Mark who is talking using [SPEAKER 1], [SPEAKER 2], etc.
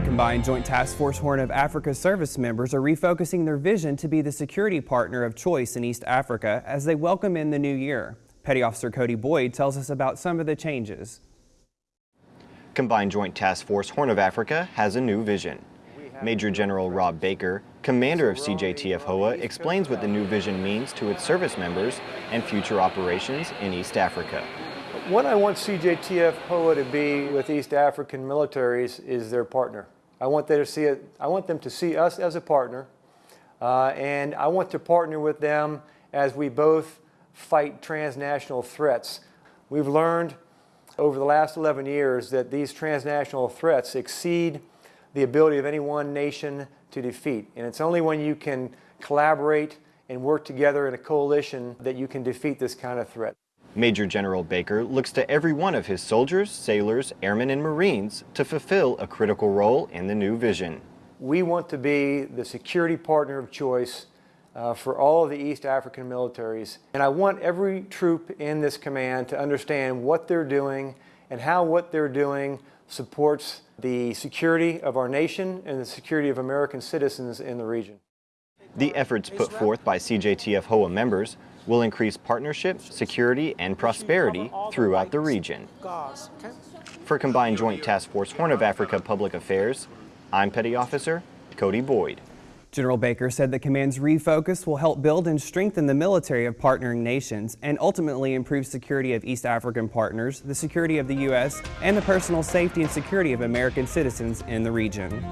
[SPEAKER 1] Combined Joint Task Force Horn of Africa service members are refocusing their vision to be the security partner of choice in East Africa as they welcome in the new year. Petty Officer Cody Boyd tells us about some of the changes.
[SPEAKER 2] Combined Joint Task Force Horn of Africa has a new vision. Major General Rob Baker, commander of CJTF HOA, explains what the new vision means to its service members and future operations in East Africa.
[SPEAKER 3] What I want CJTF HOA to be with East African militaries is their partner. I want, them to see it, I want them to see us as a partner, uh, and I want to partner with them as we both fight transnational threats. We've learned over the last 11 years that these transnational threats exceed the ability of any one nation to defeat. And it's only when you can collaborate and work together in a coalition that you can defeat this kind of threat.
[SPEAKER 2] Major General Baker looks to every one of his soldiers, sailors, airmen, and Marines to fulfill a critical role in the new vision.
[SPEAKER 3] We want to be the security partner of choice uh, for all of the East African militaries. And I want every troop in this command to understand what they're doing and how what they're doing supports the security of our nation and the security of American citizens in the region.
[SPEAKER 2] The efforts put forth by CJTF HOA members will increase partnership, security, and prosperity throughout the region. For Combined Joint Task Force Horn of Africa Public Affairs, I'm Petty Officer Cody Boyd.
[SPEAKER 1] General Baker said the command's refocus will help build and strengthen the military of partnering nations and ultimately improve security of East African partners, the security of the U.S., and the personal safety and security of American citizens in the region.